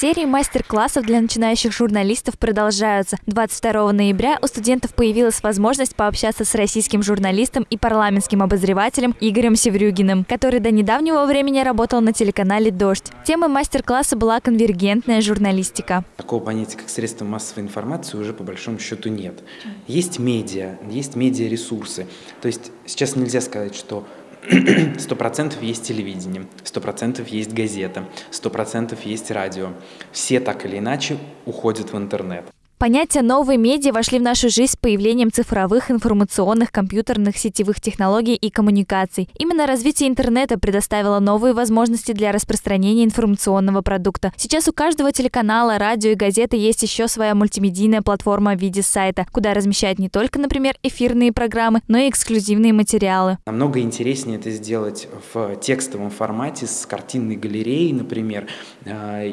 Серии мастер-классов для начинающих журналистов продолжаются. 22 ноября у студентов появилась возможность пообщаться с российским журналистом и парламентским обозревателем Игорем Севрюгиным, который до недавнего времени работал на телеканале «Дождь». Темой мастер-класса была конвергентная журналистика. Такого понятия, как средство массовой информации, уже по большому счету нет. Есть медиа, есть медиаресурсы. То есть сейчас нельзя сказать, что Сто процентов есть телевидение, сто процентов есть газета, сто процентов есть радио. Все так или иначе уходят в интернет. Понятия новые медиа вошли в нашу жизнь с появлением цифровых, информационных, компьютерных, сетевых технологий и коммуникаций. Именно развитие интернета предоставило новые возможности для распространения информационного продукта. Сейчас у каждого телеканала, радио и газеты есть еще своя мультимедийная платформа в виде сайта, куда размещают не только, например, эфирные программы, но и эксклюзивные материалы. Намного интереснее это сделать в текстовом формате с картинной галереей, например, а,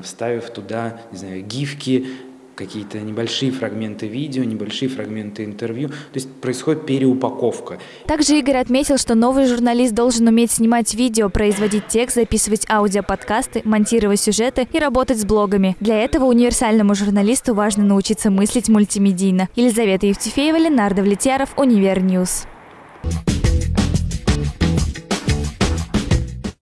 или вставив туда, не знаю, гифки, какие-то небольшие фрагменты видео, небольшие фрагменты интервью. То есть происходит переупаковка. Также Игорь отметил, что новый журналист должен уметь снимать видео, производить текст, записывать аудиоподкасты, монтировать сюжеты и работать с блогами. Для этого универсальному журналисту важно научиться мыслить мультимедийно. Елизавета Евтефеева, Ленар Давлетьяров, Univer News. Thank